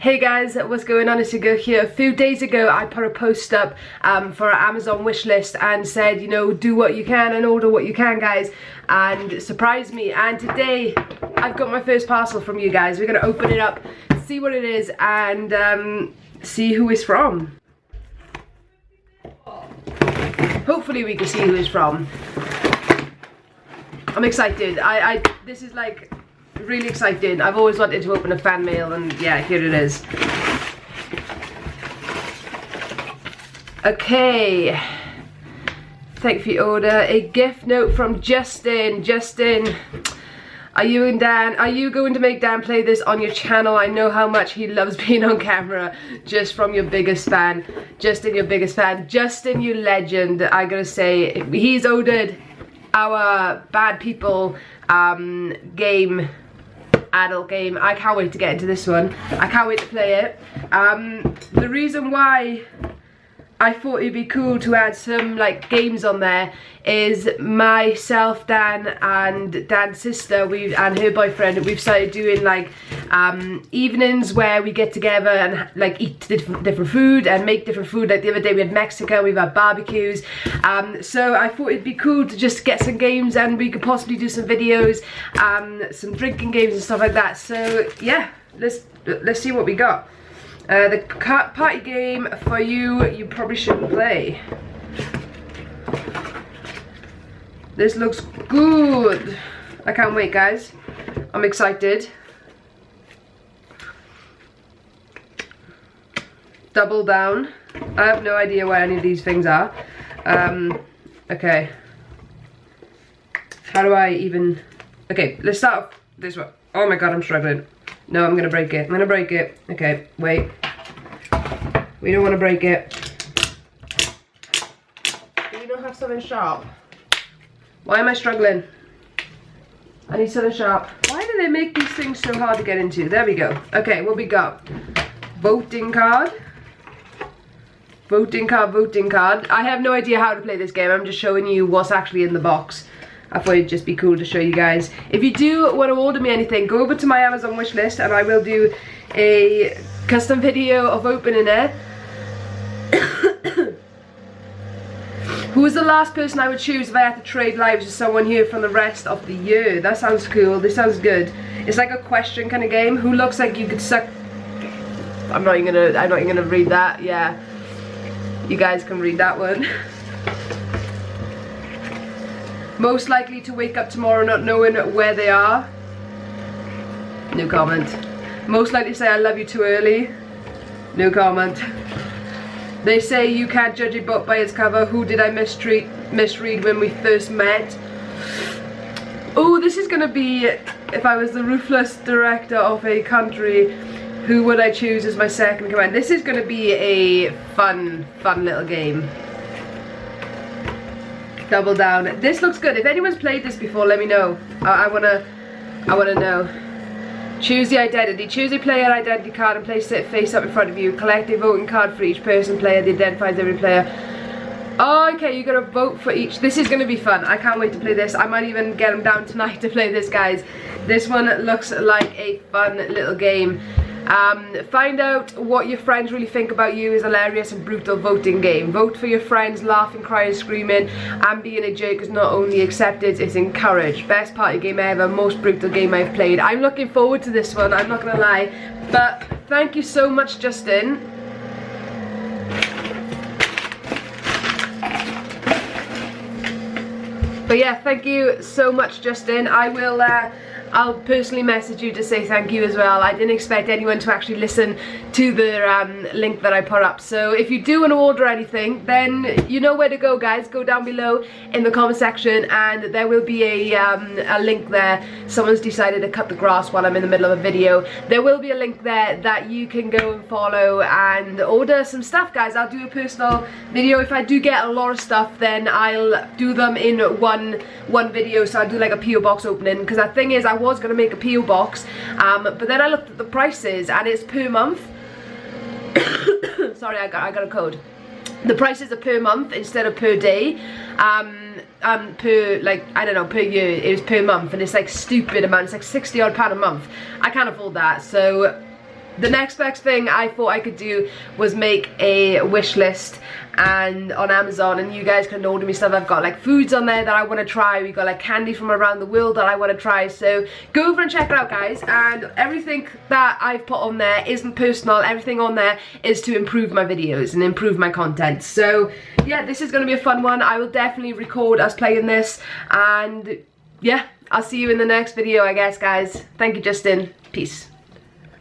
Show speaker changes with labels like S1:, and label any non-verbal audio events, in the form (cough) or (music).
S1: Hey guys, what's going on? It's girl here. A few days ago, I put a post up um, for our Amazon wish list and said, you know, do what you can and order what you can, guys. And surprise me. And today, I've got my first parcel from you guys. We're going to open it up, see what it is, and um, see who it's from. Hopefully we can see who it's from. I'm excited. I, I this is like really excited. I've always wanted to open a fan mail and yeah, here it is. Okay. Thank you for your order. A gift note from Justin. Justin, are you and Dan, are you going to make Dan play this on your channel? I know how much he loves (laughs) being on camera just from your biggest fan. Justin, your biggest fan. Justin, you legend. I gotta say, he's ordered our Bad People um, game adult game. I can't wait to get into this one. I can't wait to play it. Um, the reason why I thought it'd be cool to add some like games on there is myself, Dan and Dan's sister we and her boyfriend we've started doing like um, evenings where we get together and like eat different, different food and make different food. Like the other day we had Mexico we've had barbecues. Um, so I thought it'd be cool to just get some games and we could possibly do some videos um, some drinking games and stuff like that. So yeah let's let's see what we got uh, the party game for you, you probably shouldn't play. This looks good. I can't wait, guys. I'm excited. Double down. I have no idea where any of these things are. Um, okay. How do I even... Okay, let's start this one. Oh my god, I'm struggling. No, I'm gonna break it. I'm gonna break it. Okay, wait. We don't want to break it. Do you not have something sharp? Why am I struggling? I need something sharp. Why do they make these things so hard to get into? There we go. Okay, what we got? Voting card. Voting card, voting card. I have no idea how to play this game. I'm just showing you what's actually in the box. I thought it'd just be cool to show you guys. If you do want to order me anything, go over to my Amazon wish list and I will do a custom video of opening it. (coughs) Who was the last person I would choose if I had to trade lives with someone here from the rest of the year? That sounds cool. This sounds good. It's like a question kind of game. Who looks like you could suck... I'm not even gonna, I'm not even gonna read that. Yeah. You guys can read that one. (laughs) Most likely to wake up tomorrow not knowing where they are. No comment. Most likely say I love you too early. No comment. They say you can't judge a book by its cover. Who did I mistreat, misread when we first met? Oh, this is gonna be, if I was the ruthless director of a country, who would I choose as my second command? This is gonna be a fun, fun little game double down. This looks good. If anyone's played this before, let me know. I, I wanna, I wanna know. Choose the identity. Choose a player identity card and place it face up in front of you. Collect a voting card for each person player that identifies every player. Oh, okay, you gotta vote for each. This is gonna be fun. I can't wait to play this. I might even get them down tonight (laughs) to play this, guys. This one looks like a fun little game. Um, find out what your friends really think about you is hilarious and brutal voting game. Vote for your friends, laughing, crying, screaming, and being a jerk is not only accepted, it's encouraged. Best party game ever, most brutal game I've played. I'm looking forward to this one, I'm not gonna lie. But thank you so much, Justin. But yeah, thank you so much, Justin. I will uh, I'll personally message you to say thank you as well. I didn't expect anyone to actually listen to the um, link that I put up. So if you do want to order anything, then you know where to go, guys. Go down below in the comment section and there will be a, um, a link there. Someone's decided to cut the grass while I'm in the middle of a video. There will be a link there that you can go and follow and order some stuff, guys. I'll do a personal video. If I do get a lot of stuff, then I'll do them in one, one video. So I'll do like a PO box opening because the thing is, I was going to make a PO box, um, but then I looked at the prices and it's per month. (coughs) Sorry, I got, I got a code. The prices are per month instead of per day. Um, um, per, like, I don't know, per year, it was per month, and it's like stupid amount, it's like 60 odd pound a month. I can't afford that, so the next best thing I thought I could do was make a wish list and on Amazon and you guys can order me stuff. I've got like foods on there that I want to try. We've got like candy from around the world that I want to try. So go over and check it out guys and everything that I've put on there isn't personal. Everything on there is to improve my videos and improve my content. So yeah, this is going to be a fun one. I will definitely record us playing this and yeah, I'll see you in the next video I guess guys. Thank you Justin. Peace.